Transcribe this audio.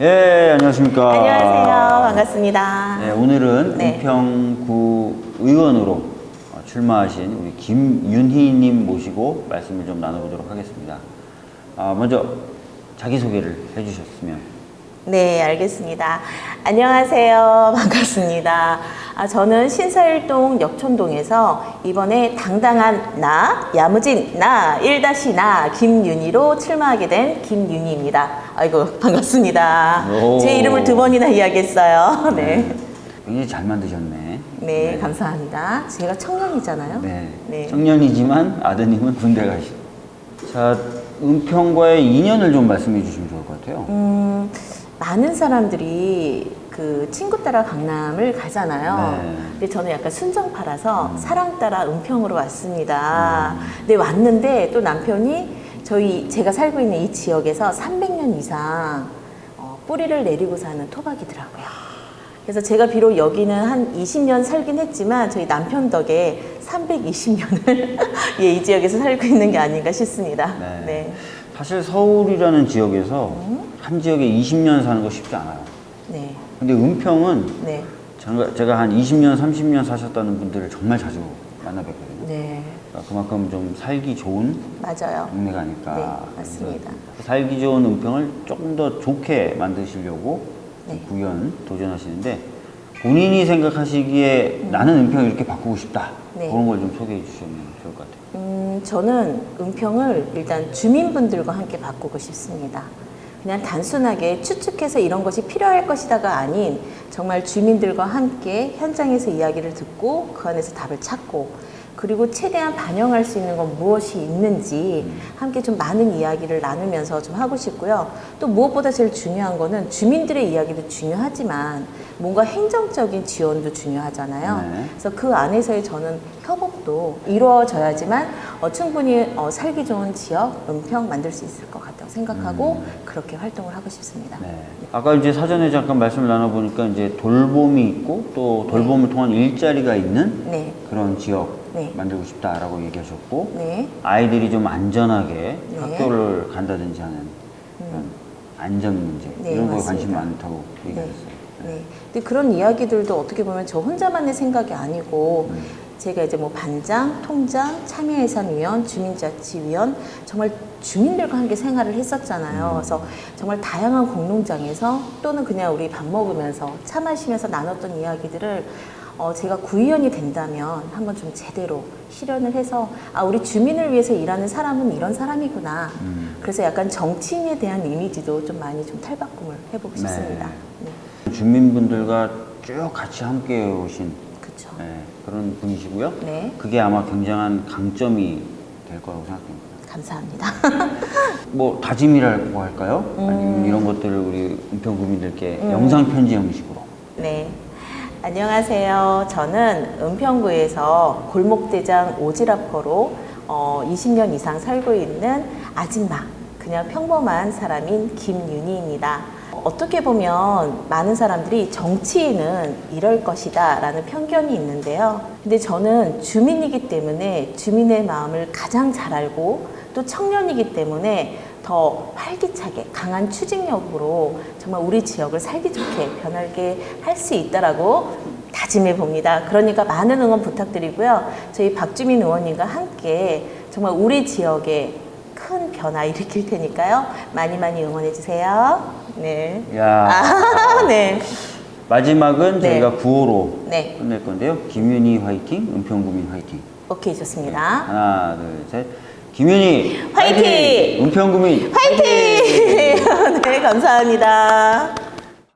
예, 안녕하십니까. 안녕하세요. 반갑습니다. 네, 오늘은 네. 은평구 의원으로 어, 출마하신 우리 김윤희님 모시고 말씀을 좀 나눠보도록 하겠습니다. 아, 먼저 자기소개를 해주셨으면. 네, 알겠습니다. 안녕하세요. 반갑습니다. 아, 저는 신사일동 역촌동에서 이번에 당당한 나, 야무진 나, 1-나 김윤희로 출마하게 된 김윤희입니다. 아이고, 반갑습니다. 오. 제 이름을 두 번이나 이야기했어요. 네. 굉장히 잘 만드셨네. 네, 감사합니다. 제가 청년이잖아요. 네. 네. 청년이지만 아드님은 군대 가시. 자, 은평과의 인연을 좀 말씀해 주시면 좋을 것 같아요. 음, 많은 사람들이 그 친구 따라 강남을 가잖아요. 네. 근데 저는 약간 순정파라서 사랑 따라 은평으로 왔습니다. 근데 왔는데 또 남편이 저희 제가 살고 있는 이 지역에서 300년 이상 어, 뿌리를 내리고 사는 토박이더라고요. 그래서 제가 비록 여기는 한 20년 살긴 했지만 저희 남편 덕에 320년을 예, 이 지역에서 살고 있는 게 아닌가 싶습니다. 네. 네. 사실 서울이라는 지역에서 한 지역에 20년 사는 거 쉽지 않아요. 네. 근데 은평은 네. 제가, 제가 한 20년, 30년 사셨다는 분들을 정말 자주 만나뵙거든요. 네. 그러니까 그만큼 좀 살기 좋은 맞아요. 동네가 아닐까. 네, 맞습니다. 살기 좋은 은평을 조금 더 좋게 만드시려고 네. 구현 도전하시는데 본인이 생각하시기에 나는 은평 이렇게 바꾸고 싶다. 네. 그런 걸 좀 소개해 주시면 좋을 것 같아요. 음, 저는 은평을 일단 주민분들과 함께 바꾸고 싶습니다. 그냥 단순하게 추측해서 이런 것이 필요할 것이다가 아닌 정말 주민들과 함께 현장에서 이야기를 듣고 그 안에서 답을 찾고 그리고 최대한 반영할 수 있는 건 무엇이 있는지 함께 좀 많은 이야기를 나누면서 좀 하고 싶고요. 또 무엇보다 제일 중요한 거는 주민들의 이야기도 중요하지만 뭔가 행정적인 지원도 중요하잖아요. 네. 그래서 그 안에서의 저는 협업도 이루어져야지만 어, 충분히 어, 살기 좋은 지역, 은평 만들 수 있을 것 같다고 생각하고 그렇게 활동을 하고 싶습니다. 네. 아까 이제 사전에 잠깐 말씀을 나눠보니까 이제 돌봄이 있고 또 돌봄을 통한 일자리가 있는 네, 그런 지역 네. 만들고 싶다라고 얘기하셨고 네, 아이들이 좀 안전하게 네. 학교를 간다든지 하는 그런 안전 문제 네, 이런 거에. 관심 많다고 네. 얘기하셨어요. 네. 근데 그런 이야기들도 어떻게 보면 저 혼자만의 생각이 아니고 음. 제가 이제 뭐 반장, 통장, 참여예산위원, 주민자치위원 정말 주민들과 함께 생활을 했었잖아요. 그래서 정말 다양한 공농장에서 또는 그냥 우리 밥 먹으면서 차 마시면서 나눴던 이야기들을 어, 제가 구의원이 된다면 한번 좀 제대로 실현을 해서 아 우리 주민을 위해서 일하는 사람은 이런 사람이구나. 음. 그래서 약간 정치인에 대한 이미지도 좀 많이 좀 탈바꿈을 해보고 네. 싶습니다. 네. 주민분들과 쭉 같이 함께 오신 그렇죠. 네, 그런 분이시고요. 네. 그게 아마 굉장한 강점이 될 거라고 생각합니다. 감사합니다. 뭐 다짐이라고 할까요? 음. 아니면 이런 것들을 우리 은평 구민들께 영상 편지 형식으로. 네. 안녕하세요. 저는 은평구에서 골목대장 오지라퍼로 어, 20년 이상 살고 있는 아줌마, 그냥 평범한 사람인 김윤희입니다. 어떻게 보면 많은 사람들이 정치인은 이럴 것이다 라는 편견이 있는데요. 근데 저는 주민이기 때문에 주민의 마음을 가장 잘 알고 또 청년이기 때문에 더 활기차게 강한 추진력으로 정말 우리 지역을 살기 좋게 변하게 할 수 있다라고 다짐해 봅니다. 그러니까 많은 응원 부탁드리고요. 저희 박주민 의원님과 함께 정말 우리 지역에 큰 변화 일으킬 테니까요. 많이 많이 응원해 주세요. 네. 야 아, 네. 마지막은 네. 저희가 구호로 네. 끝낼 건데요. 김윤희 화이팅, 은평 구민 화이팅. 오케이 좋습니다. 하나, 둘, 셋. 김윤희 화이팅! 은평 구민 화이팅! 네, 감사합니다.